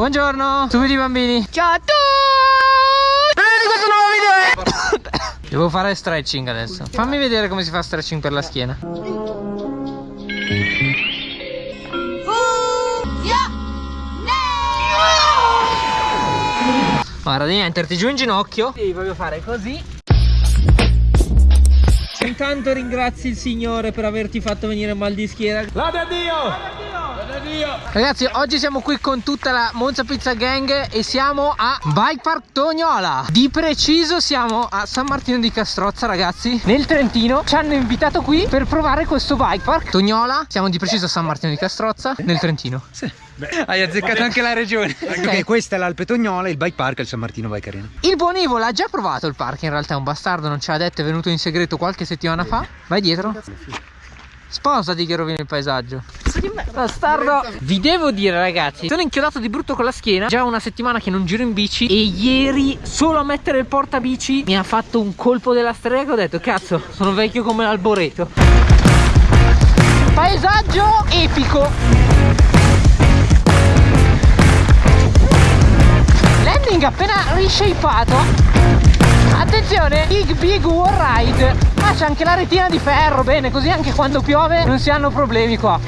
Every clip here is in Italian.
Buongiorno, subito i bambini. Ciao a tutti! Benvenuti in questo nuovo video. Devo fare stretching adesso. Fammi vedere come si fa stretching per la schiena. Guarda, devi metterti giù in ginocchio. Devi proprio fare così. Intanto ringrazi il Signore per averti fatto venire mal di schiena. Lode a Dio! Ragazzi oggi siamo qui con tutta la Monza Pizza Gang e siamo a Bike Park Tognola. Di preciso siamo a San Martino di Castrozza ragazzi. Nel Trentino ci hanno invitato qui per provare questo bike park Tognola. Siamo di preciso a San Martino di Castrozza nel Trentino. Sì. Beh, Hai azzeccato anche la regione. Ok, questa è l'Alpe Tognola, il bike park è il San Martino Bike Arena. Il buon Ivo l'ha già provato il park in realtà è un bastardo non ce l'ha detto è venuto in segreto qualche settimana fa. Vai dietro Sposati che rovini il paesaggio. Bastardo. Vi devo dire ragazzi Sono inchiodato di brutto con la schiena. Già una settimana che non giro in bici E ieri solo a mettere il portabici Mi ha fatto un colpo della strega Ho detto cazzo sono vecchio come l'alboreto Paesaggio epico. Landing appena rishapeato Attenzione, Big Big War Ride. Ah c'è anche la retina di ferro, bene, così anche quando piove non si hanno problemi qua.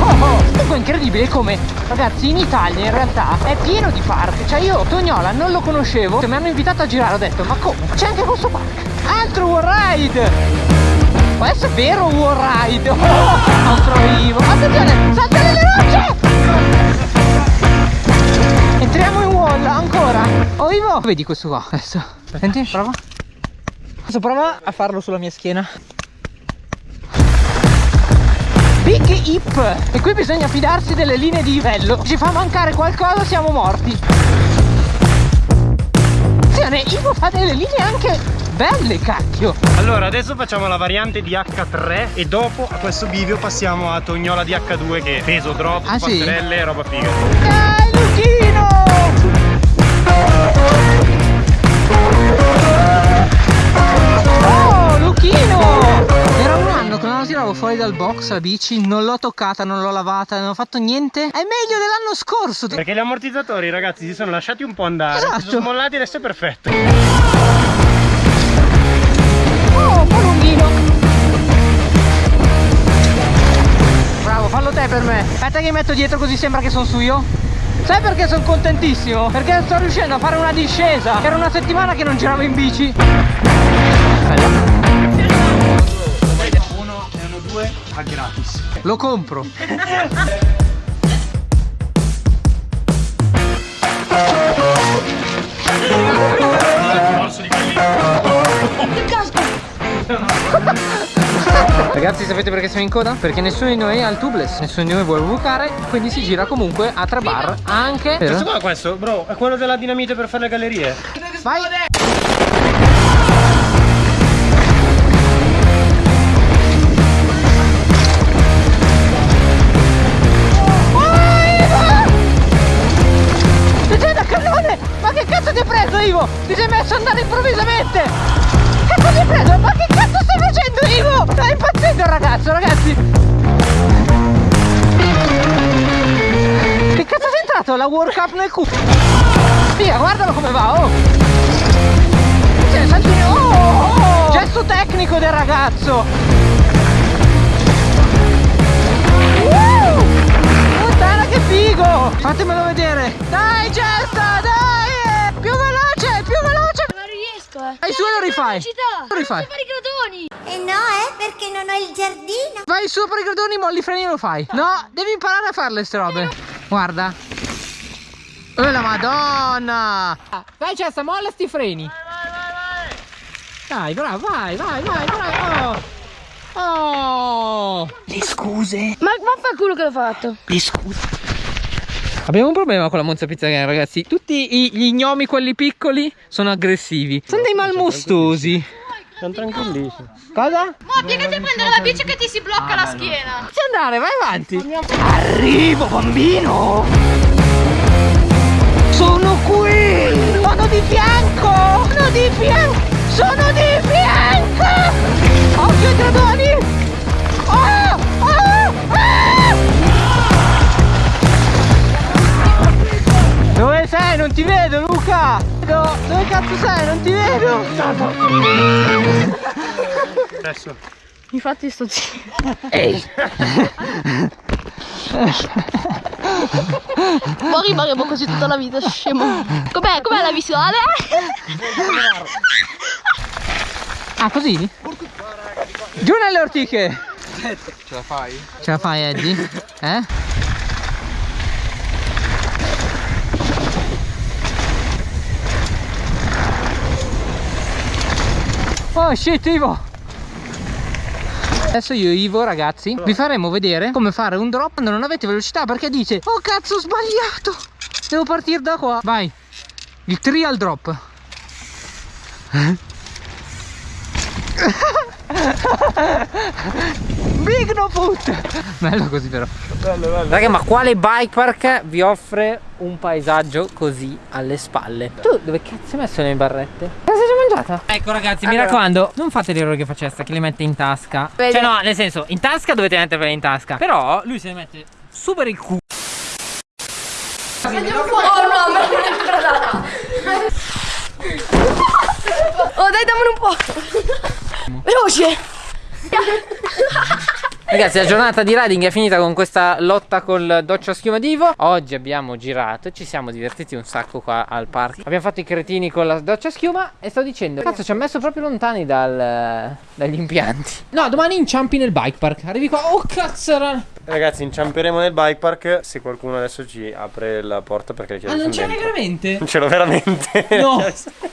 Oh, oh. Comunque è incredibile come ragazzi in Italia in realtà è pieno di park. Cioè io Tognola non lo conoscevo Mi hanno invitato a girare ho detto ma come? C'è anche questo park. Altro War Ride! Questo è vero War Ride! Oh nostro Ivo Attenzione saltare le rocce Entriamo in wall ancora. Oh Ivo Vedi questo qua adesso. Senti prova. Adesso prova a farlo sulla mia schiena? Big hip. E qui bisogna fidarsi delle linee di livello. Ci fa mancare qualcosa siamo morti. Attenzione Ivo fa delle linee anche belle cacchio. Allora adesso facciamo la variante di H3 E dopo a questo bivio passiamo a Tognola di H2 Che peso drop, ah, passerelle sì? roba figa. Dai Luchino Oh, Luchino! Era un anno che non la tiravo fuori dal box la bici, non l'ho toccata, non l'ho lavata, non ho fatto niente. È meglio dell'anno scorso. Perché gli ammortizzatori, ragazzi, si sono lasciati un po' andare. Esatto. Si sono smollati adesso è perfetto. Oh, un po' lunghino. Bravo, fallo te per me. Aspetta che mi metto dietro così sembra che sono su io. Sai perché sono contentissimo? Perché sto riuscendo a fare una discesa. Era una settimana che non giravo in bici. Bella Uno e uno due a gratis. Lo compro Ragazzi sapete perché siamo in coda? Perché nessuno di noi ha il tubeless Nessuno di noi vuole bucare Quindi si gira comunque a tre bar Anche Questo qua questo bro È quello della dinamite per fare le gallerie Vai Ma che cazzo ti hai preso Ivo? Ti sei messo ad andare improvvisamente Cazzo ti hai preso? Ma che ragazzo ragazzi? Che cazzo sei entrato? La World Cup nel culo. Via guardalo come va oh. Cioè oh, oh, oh. Gesto tecnico del ragazzo. Uh, Puttana che figo. Fatemelo vedere. Dai gesta dai. Più veloce più veloce. Non riesco eh. Vai su lo rifai. Lo rifai. Fare i gradoni Eh no, eh, perché non ho il giardino. Vai su per i gradoni, molli i freni e lo fai. No, devi imparare a fare le strobe. Guarda. Oh la madonna! Vai Cessa, molla sti freni. Vai, vai, vai, Dai, bravo, vai, vai, vai, vai. Oh. oh. Le scuse. Ma vaffanculo che l'ho fatto Le scuse. Abbiamo un problema con la Monza Pizza Gang, ragazzi. Tutti gli gnomi, quelli piccoli, sono aggressivi. Sono dei malmostosi. Sono tranquillissimi Cosa? Ma piegati a prendere la bici che ti si blocca la schiena Ci andare, vai avanti. Arrivo, bambino. Sono qui. Sono di fianco. Sono di fianco. Sono di fianco. Occhio ai gradoni. Qua! No, dove cazzo sei? Non ti vedo! Adesso. Infatti sto zitto. Ehi! Poi rimarremo così tutta la vita, scemo. Com'è? Com'è la visuale? Ah, così? Giù nelle ortiche! Ce la fai? Ce la fai, Eddie? Eh? Oh shit Ivo. Adesso io e Ivo ragazzi vi faremo vedere come fare un drop quando non avete velocità perché dice Oh cazzo ho sbagliato. Devo partire da qua. Vai. Il trial drop. Big no foot Bello così però. Bello, bello. Raga ma quale bike park vi offre un paesaggio così alle spalle? Tu dove cazzo hai messo le barrette? Cosa mangiata? Ecco ragazzi mi raccomando Non fate l'errore che faceste che le mette in tasca Vedi? Cioè no nel senso in tasca dovete metterle in tasca Però lui se le mette super il culo Andiamo fuori. Oh no, me l'hai ancora data. Oh dai, dammene un po'. Veloce. Ragazzi la giornata di riding è finita con questa lotta col doccio a schiuma di Ivo Oggi abbiamo girato e ci siamo divertiti un sacco qua al parco. Abbiamo fatto i cretini con la doccia a schiuma e sto dicendo Cazzo ci ha messo proprio lontani dal, dagli impianti. No domani inciampi nel bike park. Arrivi qua, oh cazzo. Ragazzi, inciamperemo nel bike park. Se qualcuno adesso ci apre la porta perché le chiavi Ah non c'è veramente? Non ce l'ho veramente. No.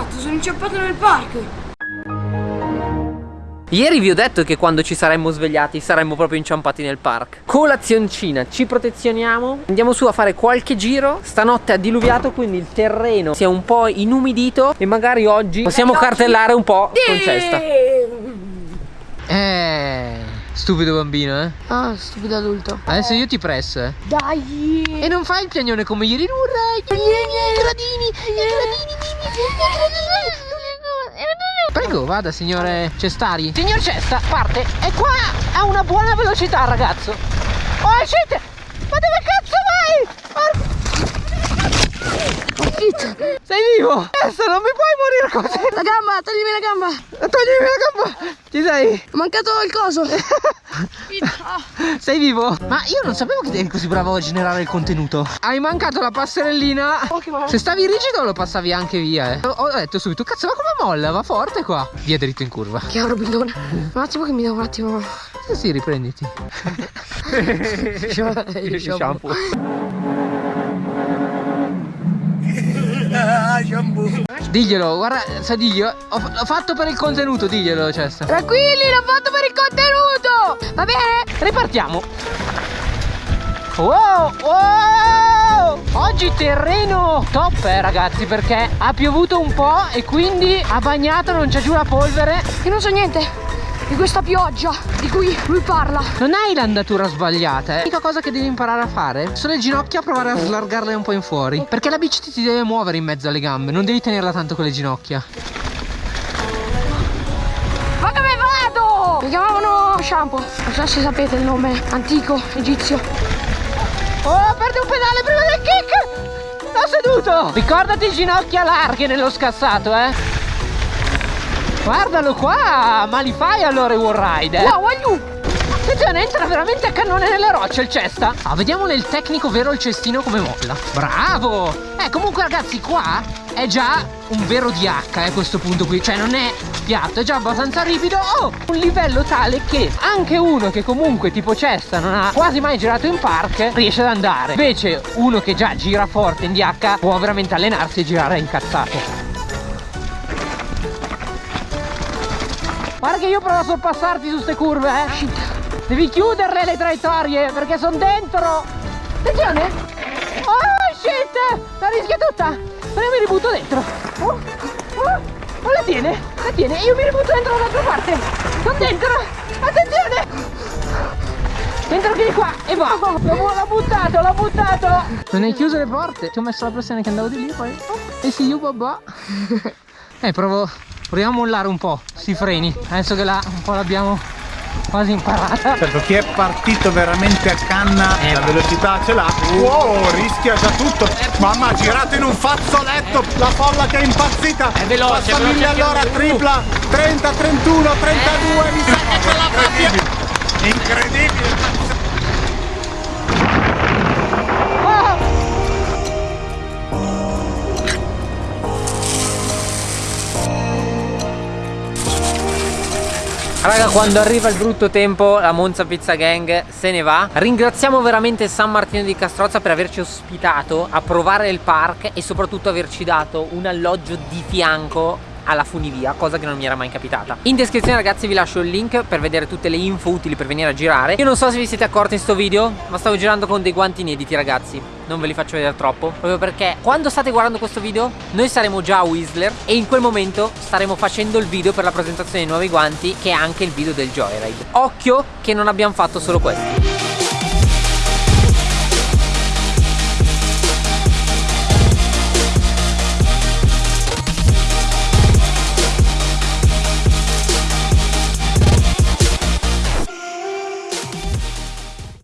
cazzo, sono inciampato nel parco. Ieri vi ho detto che quando ci saremmo svegliati saremmo proprio inciampati nel park. Colazioncina, ci protezioniamo. Andiamo su a fare qualche giro. Stanotte ha diluviato quindi il terreno si è un po' inumidito E magari oggi possiamo cartellare un po' con cesta. Eh, stupido bambino eh? Ah, stupido adulto. Adesso io ti presso eh. Dai. E non fai il piagnone come ieri Urrai, i gradini, i gradini, i miei gradini Prego, vada signore Cestari. Signor Cesta, parte. E qua ha una buona velocità ragazzo. Oh shit Ma dove cazzo vai? Sei vivo? Adesso non mi puoi morire così La gamba, toglimi la gamba. Toglimi la gamba Ci sei? Ho mancato il coso. Sei vivo? Ma io non sapevo che eri così bravo a generare il contenuto Hai mancato la passerellina Se stavi rigido lo passavi anche via eh. Ho detto subito Cazzo ma come molla? Va forte qua Via dritto in curva Chiaro, bidone. Un attimo che mi devo un attimo. Sì sì riprenditi Shampoo. Diglielo guarda Sa diglielo ho, ho fatto per il contenuto Diglielo Cesta Tranquilli, l'ho fatto per il contenuto. Va bene? Ripartiamo. Wow, wow! Oggi terreno top eh ragazzi Perché ha piovuto un po' E quindi ha bagnato Non c'è giù la polvere. Io non so niente di questa pioggia di cui lui parla. Non hai l'andatura sbagliata, eh. L'unica cosa che devi imparare a fare sono le ginocchia provare a slargarle un po' in fuori. Perché la bici ti deve muovere in mezzo alle gambe, non devi tenerla tanto con le ginocchia. Ma dove vado? Mi chiamavano Shampoo. Non so se sapete il nome antico egizio. Oh, perdi un pedale prima del kick! L'ho seduto! Ricordati ginocchia larghe nello scassato, eh. Guardalo qua, ma li fai allora i wall ride, eh? Wow, aiù! Attenzione, entra veramente a cannone nelle rocce il cesta. Ah, vediamo nel tecnico vero il cestino come molla. Bravo! Eh, comunque ragazzi, qua è già un vero DH eh, a questo punto qui. Cioè non è piatto, è già abbastanza ripido. Oh, un livello tale che anche uno che comunque tipo cesta non ha quasi mai girato in park riesce ad andare. Invece uno che già gira forte in DH può veramente allenarsi e girare incazzato. Guarda che io provo a sorpassarti su queste curve, eh. Devi chiuderle le traiettorie perché sono dentro. Attenzione. Oh shit! La rischia tutta. Ma io mi ributto dentro. Oh, oh, oh la tiene, la tiene. Io mi ributto dentro dall'altra parte. Sono dentro. Attenzione. Dentro che di qua e va. L'ho buttato, l'ho buttato. Non hai chiuso le porte. Ti ho messo la pressione che andavo di lì poi. E si you babà. Eh, provo proviamo a mollare un po' si freni. Adesso che la, un po' l'abbiamo quasi imparata. Certo chi è partito veramente a canna eh, la velocità ce l'ha. Wow rischia già tutto. Mamma ha girato in un fazzoletto la folla che è impazzita. È veloce passa mille all'ora tripla. 30 31 32 eh, mi sa che ce l'ha fatta incredibile Raga quando arriva il brutto tempo la Monza Pizza Gang se ne va. Ringraziamo veramente San Martino di Castrozza per averci ospitato a provare il park e soprattutto averci dato un alloggio di fianco alla funivia cosa che non mi era mai capitata. In descrizione ragazzi vi lascio il link per vedere tutte le info utili per venire a girare. Io non so se vi siete accorti in sto video ma stavo girando con dei guanti inediti ragazzi. Non ve li faccio vedere troppo. Proprio perché quando state guardando questo video noi saremo già a Whistler e in quel momento staremo facendo il video per la presentazione dei nuovi guanti che è anche il video del Joyride. Occhio che non abbiamo fatto solo questo